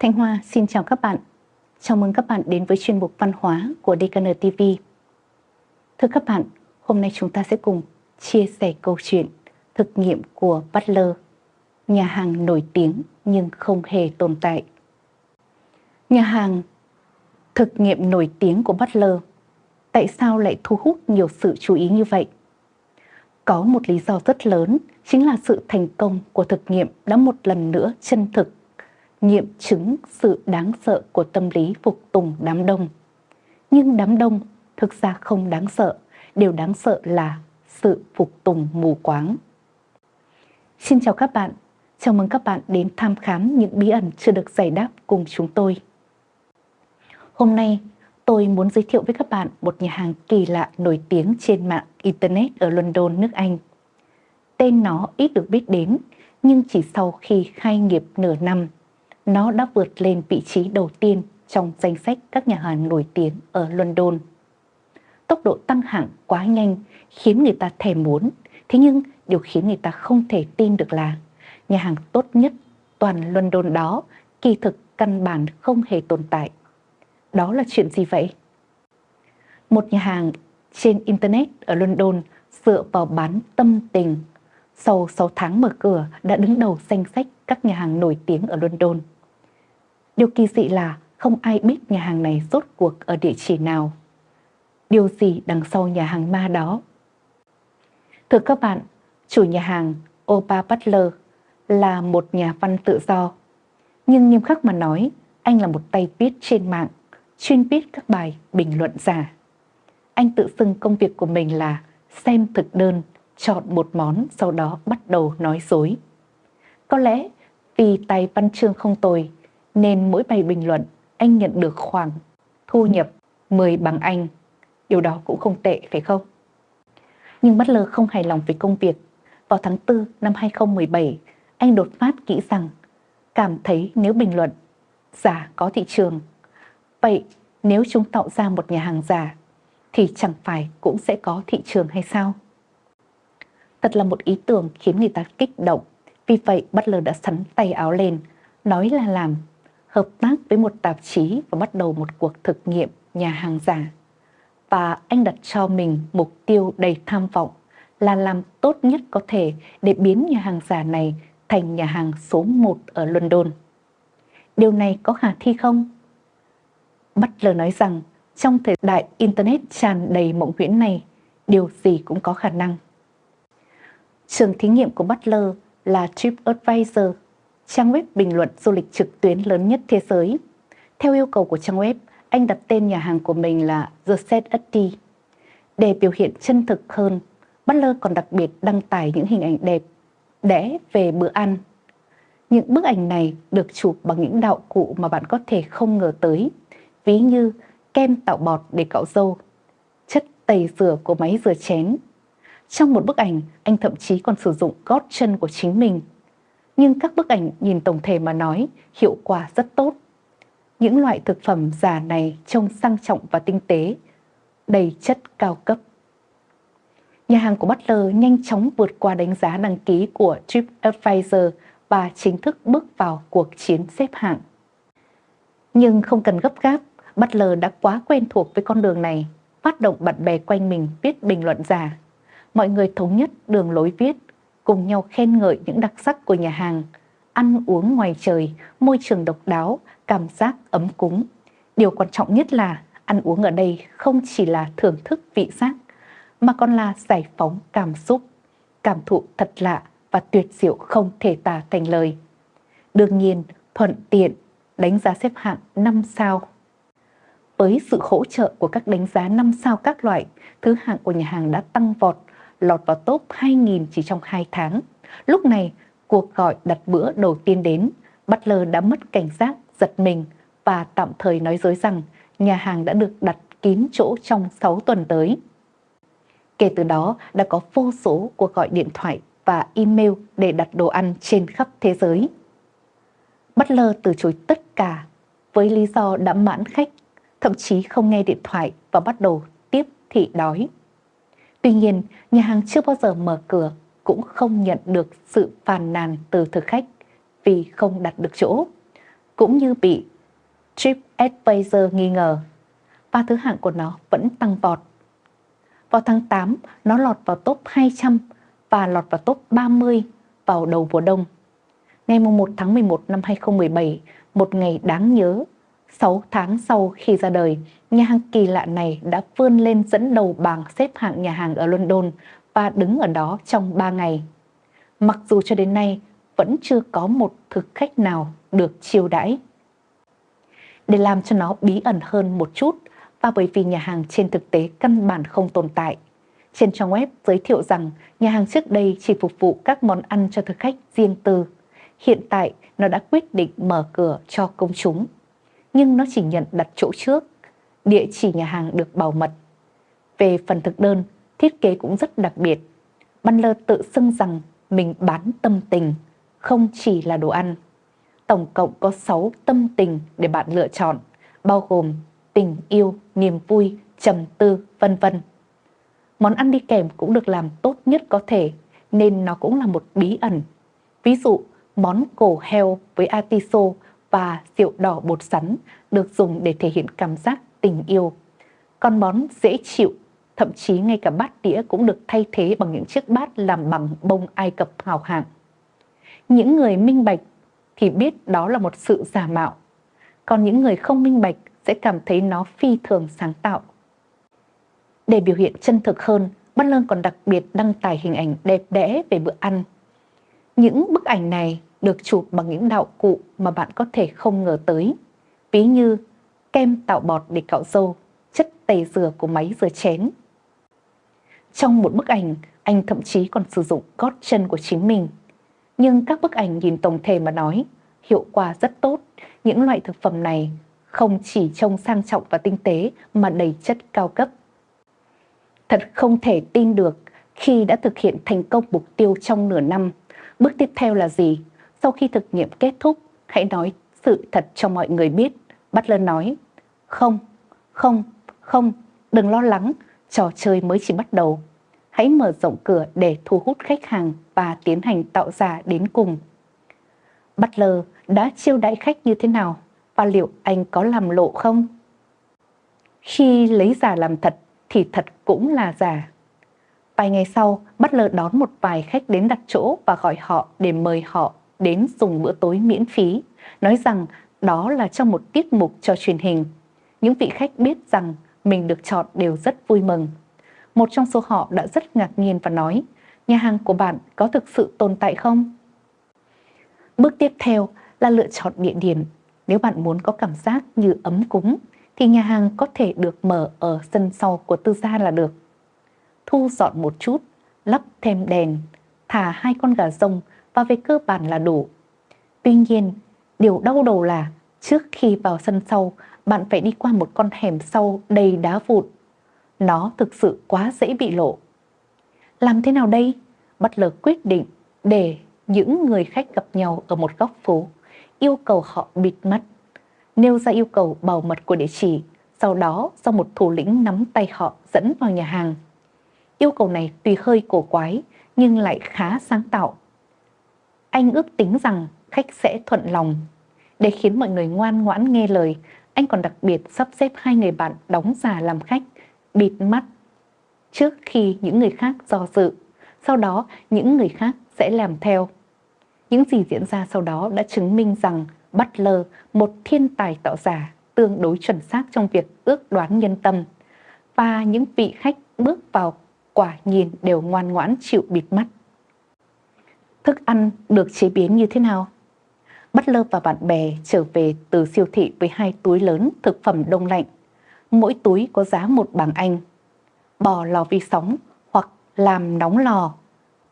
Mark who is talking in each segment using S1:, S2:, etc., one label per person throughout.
S1: Thanh Hoa xin chào các bạn. Chào mừng các bạn đến với chuyên mục văn hóa của DKN TV. Thưa các bạn, hôm nay chúng ta sẽ cùng chia sẻ câu chuyện thực nghiệm của Butler, nhà hàng nổi tiếng nhưng không hề tồn tại. Nhà hàng thực nghiệm nổi tiếng của Butler tại sao lại thu hút nhiều sự chú ý như vậy? Có một lý do rất lớn chính là sự thành công của thực nghiệm đã một lần nữa chân thực nghiệm chứng sự đáng sợ của tâm lý phục tùng đám đông. Nhưng đám đông thực ra không đáng sợ, điều đáng sợ là sự phục tùng mù quáng. Xin chào các bạn, chào mừng các bạn đến tham khám những bí ẩn chưa được giải đáp cùng chúng tôi. Hôm nay, tôi muốn giới thiệu với các bạn một nhà hàng kỳ lạ nổi tiếng trên mạng Internet ở London, nước Anh. Tên nó ít được biết đến, nhưng chỉ sau khi khai nghiệp nửa năm nó đã vượt lên vị trí đầu tiên trong danh sách các nhà hàng nổi tiếng ở London. Tốc độ tăng hạng quá nhanh khiến người ta thèm muốn, thế nhưng điều khiến người ta không thể tin được là nhà hàng tốt nhất toàn London đó kỳ thực căn bản không hề tồn tại. Đó là chuyện gì vậy? Một nhà hàng trên Internet ở London dựa vào bán tâm tình. Sau 6 tháng mở cửa đã đứng đầu danh sách các nhà hàng nổi tiếng ở London. Điều kỳ dị là không ai biết nhà hàng này rốt cuộc ở địa chỉ nào. Điều gì đằng sau nhà hàng ma đó? Thưa các bạn, chủ nhà hàng Opa Butler là một nhà văn tự do. Nhưng nghiêm khắc mà nói, anh là một tay viết trên mạng, chuyên viết các bài bình luận giả. Anh tự xưng công việc của mình là xem thực đơn, chọn một món sau đó bắt đầu nói dối. Có lẽ vì tài văn chương không tồi nên mỗi bài bình luận anh nhận được khoảng thu nhập 10 bằng Anh. Điều đó cũng không tệ phải không? Nhưng Butler không hài lòng với công việc. Vào tháng 4 năm 2017, anh đột phát nghĩ rằng cảm thấy nếu bình luận giả có thị trường, vậy nếu chúng tạo ra một nhà hàng giả thì chẳng phải cũng sẽ có thị trường hay sao? Thật là một ý tưởng khiến người ta kích động. Vì vậy Butler đã sắn tay áo lên, nói là làm hợp tác với một tạp chí và bắt đầu một cuộc thực nghiệm nhà hàng giả. Và anh đặt cho mình mục tiêu đầy tham vọng là làm tốt nhất có thể để biến nhà hàng giả này thành nhà hàng số 1 ở London. Điều này có khả thi không? Butler nói rằng trong thời đại Internet tràn đầy mộng huyễn này, điều gì cũng có khả năng. Trường thí nghiệm của Butler là TripAdvisor trang web bình luận du lịch trực tuyến lớn nhất thế giới. Theo yêu cầu của trang web, anh đặt tên nhà hàng của mình là The Set Tea. Để biểu hiện chân thực hơn, Butler còn đặc biệt đăng tải những hình ảnh đẹp, đẽ về bữa ăn. Những bức ảnh này được chụp bằng những đạo cụ mà bạn có thể không ngờ tới, ví như kem tạo bọt để cạo râu, chất tẩy rửa của máy rửa chén. Trong một bức ảnh, anh thậm chí còn sử dụng gót chân của chính mình nhưng các bức ảnh nhìn tổng thể mà nói hiệu quả rất tốt. Những loại thực phẩm giả này trông sang trọng và tinh tế, đầy chất cao cấp. Nhà hàng của Butler nhanh chóng vượt qua đánh giá đăng ký của TripAdvisor và chính thức bước vào cuộc chiến xếp hạng. Nhưng không cần gấp gáp, Butler đã quá quen thuộc với con đường này, phát động bạn bè quanh mình viết bình luận giả. Mọi người thống nhất đường lối viết cùng nhau khen ngợi những đặc sắc của nhà hàng, ăn uống ngoài trời, môi trường độc đáo, cảm giác ấm cúng. Điều quan trọng nhất là ăn uống ở đây không chỉ là thưởng thức vị giác, mà còn là giải phóng cảm xúc, cảm thụ thật lạ và tuyệt diệu không thể tả thành lời. Đương nhiên, thuận tiện, đánh giá xếp hạng 5 sao. Với sự hỗ trợ của các đánh giá 5 sao các loại, thứ hạng của nhà hàng đã tăng vọt lọt vào top 2.000 chỉ trong 2 tháng. Lúc này, cuộc gọi đặt bữa đầu tiên đến, Butler đã mất cảnh giác, giật mình và tạm thời nói dối rằng nhà hàng đã được đặt kín chỗ trong 6 tuần tới. Kể từ đó đã có vô số cuộc gọi điện thoại và email để đặt đồ ăn trên khắp thế giới. Butler từ chối tất cả với lý do đã mãn khách, thậm chí không nghe điện thoại và bắt đầu tiếp thị đói. Tuy nhiên, nhà hàng chưa bao giờ mở cửa cũng không nhận được sự phàn nàn từ thực khách vì không đặt được chỗ. cũng như bị TripAdvisor nghi ngờ và thứ hạng của nó vẫn tăng vọt. Vào tháng 8, nó lọt vào top 200 và lọt vào top 30 vào đầu mùa đông. Ngày 1 tháng 11 năm 2017, một ngày đáng nhớ, 6 tháng sau khi ra đời, nhà hàng kỳ lạ này đã vươn lên dẫn đầu bảng xếp hạng nhà hàng ở London và đứng ở đó trong 3 ngày. Mặc dù cho đến nay vẫn chưa có một thực khách nào được chiêu đãi. Để làm cho nó bí ẩn hơn một chút và bởi vì nhà hàng trên thực tế căn bản không tồn tại, trên trang web giới thiệu rằng nhà hàng trước đây chỉ phục vụ các món ăn cho thực khách riêng tư. Hiện tại nó đã quyết định mở cửa cho công chúng. Nhưng nó chỉ nhận đặt chỗ trước. Địa chỉ nhà hàng được bảo mật. Về phần thực đơn, thiết kế cũng rất đặc biệt. Banler tự xưng rằng mình bán tâm tình, không chỉ là đồ ăn. Tổng cộng có 6 tâm tình để bạn lựa chọn, bao gồm tình yêu, niềm vui, trầm tư, vân vân. Món ăn đi kèm cũng được làm tốt nhất có thể, nên nó cũng là một bí ẩn. Ví dụ, món cổ heo với atiso và rượu đỏ bột sắn được dùng để thể hiện cảm giác tình yêu. Con món dễ chịu, thậm chí ngay cả bát đĩa cũng được thay thế bằng những chiếc bát làm bằng bông Ai Cập hào hạng. Những người minh bạch thì biết đó là một sự giả mạo, còn những người không minh bạch sẽ cảm thấy nó phi thường sáng tạo. Để biểu hiện chân thực hơn, Butler còn đặc biệt đăng tải hình ảnh đẹp đẽ về bữa ăn. Những bức ảnh này được chụp bằng những đạo cụ mà bạn có thể không ngờ tới. Ví như kem tạo bọt để cạo râu, chất tẩy rửa của máy rửa chén. Trong một bức ảnh, anh thậm chí còn sử dụng gót chân của chính mình. Nhưng các bức ảnh nhìn tổng thể mà nói, hiệu quả rất tốt. Những loại thực phẩm này không chỉ trông sang trọng và tinh tế mà đầy chất cao cấp. Thật không thể tin được khi đã thực hiện thành công mục tiêu trong nửa năm. Bước tiếp theo là gì? Sau khi thực nghiệm kết thúc, hãy nói sự thật cho mọi người biết. Butler nói, không, không, không, đừng lo lắng, trò chơi mới chỉ bắt đầu. Hãy mở rộng cửa để thu hút khách hàng và tiến hành tạo giả đến cùng. Butler đã chiêu đãi khách như thế nào và liệu anh có làm lộ không? Khi lấy giả làm thật thì thật cũng là giả. Vài ngày sau, Butler đón một vài khách đến đặt chỗ và gọi họ để mời họ đến dùng bữa tối miễn phí, nói rằng đó là trong một tiết mục cho truyền hình. Những vị khách biết rằng mình được chọn đều rất vui mừng. Một trong số họ đã rất ngạc nhiên và nói, nhà hàng của bạn có thực sự tồn tại không? Bước tiếp theo là lựa chọn địa điểm. Nếu bạn muốn có cảm giác như ấm cúng, thì nhà hàng có thể được mở ở sân sau của tư gia là được. Thu dọn một chút, lắp thêm đèn, thả hai con gà rông và về cơ bản là đủ. Tuy nhiên, điều đau đầu là trước khi vào sân sau, bạn phải đi qua một con hẻm sau đầy đá vụn. Nó thực sự quá dễ bị lộ. Làm thế nào đây? Butler quyết định để những người khách gặp nhau ở một góc phố, yêu cầu họ bịt mắt, nêu ra yêu cầu bảo mật của địa chỉ, sau đó do một thủ lĩnh nắm tay họ dẫn vào nhà hàng. Yêu cầu này tuy hơi cổ quái nhưng lại khá sáng tạo anh ước tính rằng khách sẽ thuận lòng. Để khiến mọi người ngoan ngoãn nghe lời, anh còn đặc biệt sắp xếp hai người bạn đóng giả làm khách, bịt mắt trước khi những người khác do dự. Sau đó, những người khác sẽ làm theo. Những gì diễn ra sau đó đã chứng minh rằng Butler, một thiên tài tạo giả, tương đối chuẩn xác trong việc ước đoán nhân tâm. Và những vị khách bước vào quả nhìn đều ngoan ngoãn chịu bịt mắt thức ăn được chế biến như thế nào. Butler và bạn bè trở về từ siêu thị với hai túi lớn thực phẩm đông lạnh. Mỗi túi có giá một bảng Anh. Bò lò vi sóng hoặc làm nóng lò.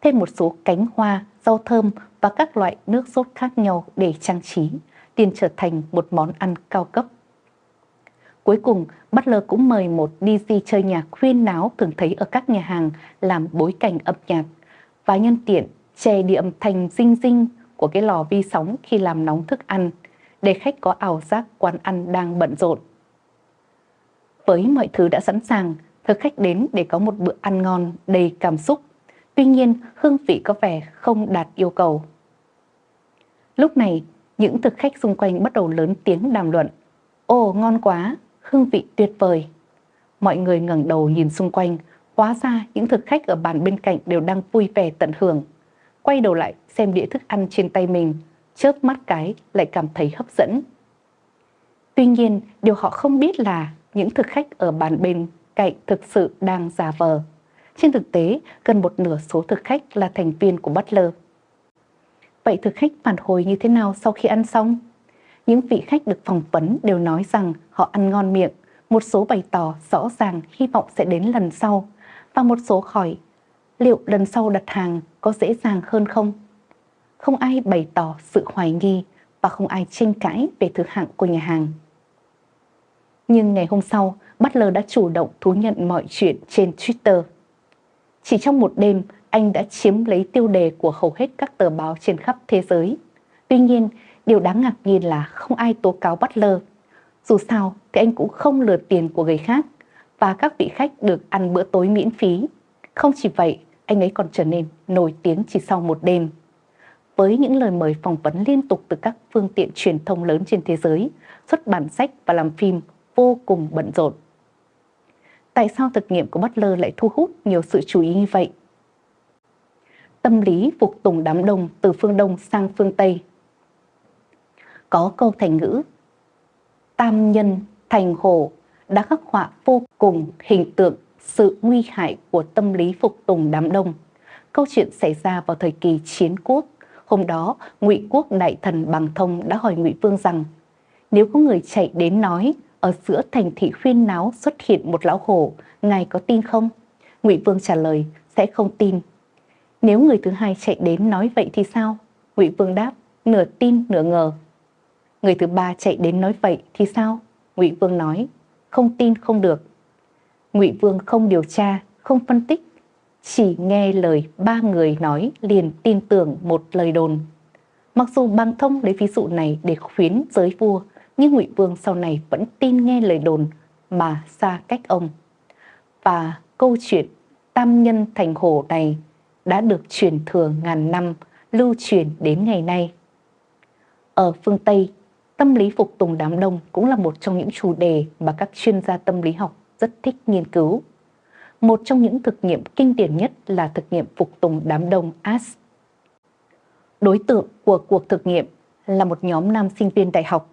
S1: Thêm một số cánh hoa, rau thơm và các loại nước sốt khác nhau để trang trí, tiền trở thành một món ăn cao cấp. Cuối cùng, Butler cũng mời một DJ chơi nhạc khuyên náo thường thấy ở các nhà hàng làm bối cảnh âm nhạc và nhân tiện chè điểm thành dinh dinh của cái lò vi sóng khi làm nóng thức ăn, để khách có ảo giác quán ăn đang bận rộn. Với mọi thứ đã sẵn sàng, thực khách đến để có một bữa ăn ngon đầy cảm xúc. Tuy nhiên, hương vị có vẻ không đạt yêu cầu. Lúc này, những thực khách xung quanh bắt đầu lớn tiếng đàm luận. Ồ, ngon quá, hương vị tuyệt vời. Mọi người ngẩng đầu nhìn xung quanh, hóa ra những thực khách ở bàn bên cạnh đều đang vui vẻ tận hưởng. Quay đầu lại xem đĩa thức ăn trên tay mình, chớp mắt cái lại cảm thấy hấp dẫn. Tuy nhiên, điều họ không biết là những thực khách ở bàn bên cạnh thực sự đang giả vờ. Trên thực tế, gần một nửa số thực khách là thành viên của Butler. Vậy thực khách phản hồi như thế nào sau khi ăn xong? Những vị khách được phỏng vấn đều nói rằng họ ăn ngon miệng, một số bày tỏ rõ ràng hy vọng sẽ đến lần sau, và một số khỏi liệu lần sau đặt hàng có dễ dàng hơn không? Không ai bày tỏ sự hoài nghi và không ai tranh cãi về thứ hạng của nhà hàng. Nhưng ngày hôm sau, Butler đã chủ động thú nhận mọi chuyện trên Twitter. Chỉ trong một đêm, anh đã chiếm lấy tiêu đề của hầu hết các tờ báo trên khắp thế giới. Tuy nhiên, điều đáng ngạc nhiên là không ai tố cáo Butler. Dù sao thì anh cũng không lừa tiền của người khác và các vị khách được ăn bữa tối miễn phí. Không chỉ vậy, anh ấy còn trở nên nổi tiếng chỉ sau một đêm. Với những lời mời phỏng vấn liên tục từ các phương tiện truyền thông lớn trên thế giới, xuất bản sách và làm phim vô cùng bận rộn. Tại sao thực nghiệm của Butler lại thu hút nhiều sự chú ý như vậy? Tâm lý phục tùng đám đông từ phương Đông sang phương Tây Có câu thành ngữ Tam nhân thành hồ đã khắc họa vô cùng hình tượng sự nguy hại của tâm lý phục tùng đám đông. Câu chuyện xảy ra vào thời kỳ chiến quốc. Hôm đó, Ngụy Quốc đại thần Bằng Thông đã hỏi Ngụy Vương rằng nếu có người chạy đến nói ở giữa thành thị khuyên náo xuất hiện một lão hổ, ngài có tin không? Ngụy Vương trả lời, sẽ không tin. Nếu người thứ hai chạy đến nói vậy thì sao? Ngụy Vương đáp, nửa tin nửa ngờ. Người thứ ba chạy đến nói vậy thì sao? Ngụy Vương nói, không tin không được. Ngụy Vương không điều tra, không phân tích, chỉ nghe lời ba người nói liền tin tưởng một lời đồn. Mặc dù Bằng Thông lấy ví dụ này để khuyến giới vua, nhưng Ngụy Vương sau này vẫn tin nghe lời đồn mà xa cách ông. Và câu chuyện tam nhân thành hồ này đã được truyền thừa ngàn năm, lưu truyền đến ngày nay. Ở phương Tây, tâm lý phục tùng đám đông cũng là một trong những chủ đề mà các chuyên gia tâm lý học rất thích nghiên cứu. Một trong những thực nghiệm kinh điển nhất là thực nghiệm phục tùng đám đông AS. Đối tượng của cuộc thực nghiệm là một nhóm nam sinh viên đại học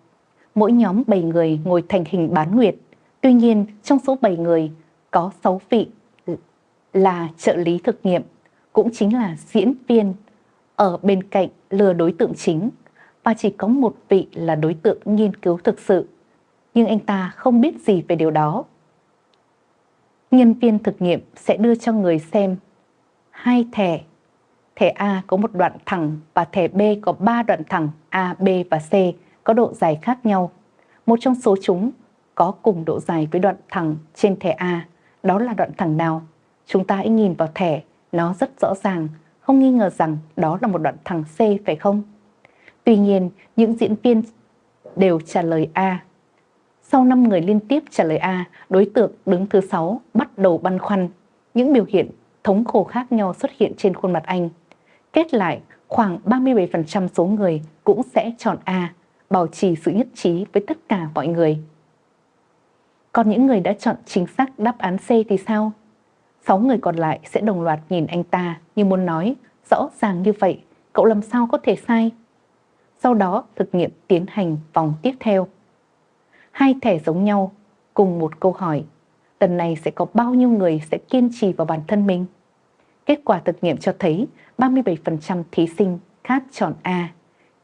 S1: mỗi nhóm 7 người ngồi thành hình bán nguyệt. Tuy nhiên, trong số 7 người có 6 vị là trợ lý thực nghiệm, cũng chính là diễn viên ở bên cạnh lừa đối tượng chính và chỉ có một vị là đối tượng nghiên cứu thực sự. Nhưng anh ta không biết gì về điều đó. Nhân viên thực nghiệm sẽ đưa cho người xem hai thẻ. Thẻ A có một đoạn thẳng và thẻ B có ba đoạn thẳng A, B và C có độ dài khác nhau. Một trong số chúng có cùng độ dài với đoạn thẳng trên thẻ A, đó là đoạn thẳng nào? Chúng ta hãy nhìn vào thẻ, nó rất rõ ràng, không nghi ngờ rằng đó là một đoạn thẳng C phải không? Tuy nhiên, những diễn viên đều trả lời A. Sau 5 người liên tiếp trả lời A, đối tượng đứng thứ 6 bắt đầu băn khoăn. Những biểu hiện thống khổ khác nhau xuất hiện trên khuôn mặt anh. Kết lại, khoảng 37% số người cũng sẽ chọn A, bảo trì sự nhất trí với tất cả mọi người. Còn những người đã chọn chính xác đáp án C thì sao? Sáu người còn lại sẽ đồng loạt nhìn anh ta như muốn nói rõ ràng như vậy, cậu làm sao có thể sai? Sau đó thực nghiệm tiến hành vòng tiếp theo. Hai thẻ giống nhau, cùng một câu hỏi. Lần này sẽ có bao nhiêu người sẽ kiên trì vào bản thân mình? Kết quả thực nghiệm cho thấy 37% thí sinh khác chọn A.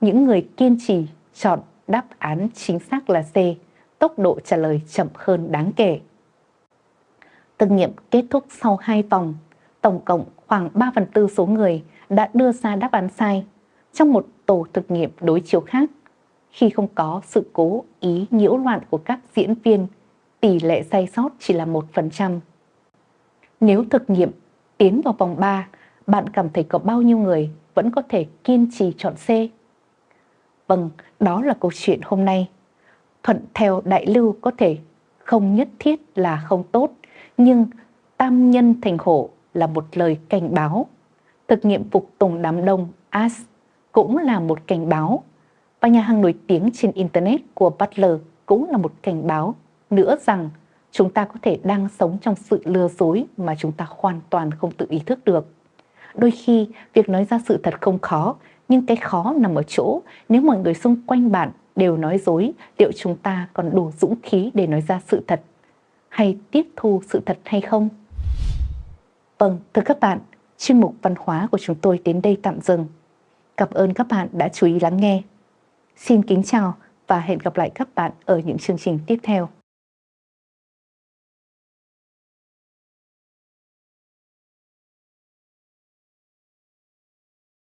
S1: Những người kiên trì chọn đáp án chính xác là C, tốc độ trả lời chậm hơn đáng kể. Thực nghiệm kết thúc sau 2 vòng, tổng cộng khoảng 3 phần tư số người đã đưa ra đáp án sai. Trong một tổ thực nghiệm đối chiếu khác, khi không có sự cố ý nhiễu loạn của các diễn viên, tỷ lệ sai sót chỉ là 1%. Nếu thực nghiệm tiến vào vòng 3, bạn cảm thấy có bao nhiêu người vẫn có thể kiên trì chọn C? Vâng, đó là câu chuyện hôm nay. Thuận theo đại lưu có thể không nhất thiết là không tốt, nhưng tam nhân thành hổ là một lời cảnh báo. Thực nghiệm phục tùng đám đông AS cũng là một cảnh báo và nhà hàng nổi tiếng trên Internet của Butler cũng là một cảnh báo nữa rằng chúng ta có thể đang sống trong sự lừa dối mà chúng ta hoàn toàn không tự ý thức được. Đôi khi, việc nói ra sự thật không khó, nhưng cái khó nằm ở chỗ nếu mọi người xung quanh bạn đều nói dối, liệu chúng ta còn đủ dũng khí để nói ra sự thật hay tiếp thu sự thật hay không? Vâng, thưa các bạn, chuyên mục văn hóa của chúng tôi đến đây tạm dừng. Cảm ơn các bạn đã chú ý lắng nghe. Xin kính chào và hẹn gặp lại các bạn ở những chương trình tiếp theo.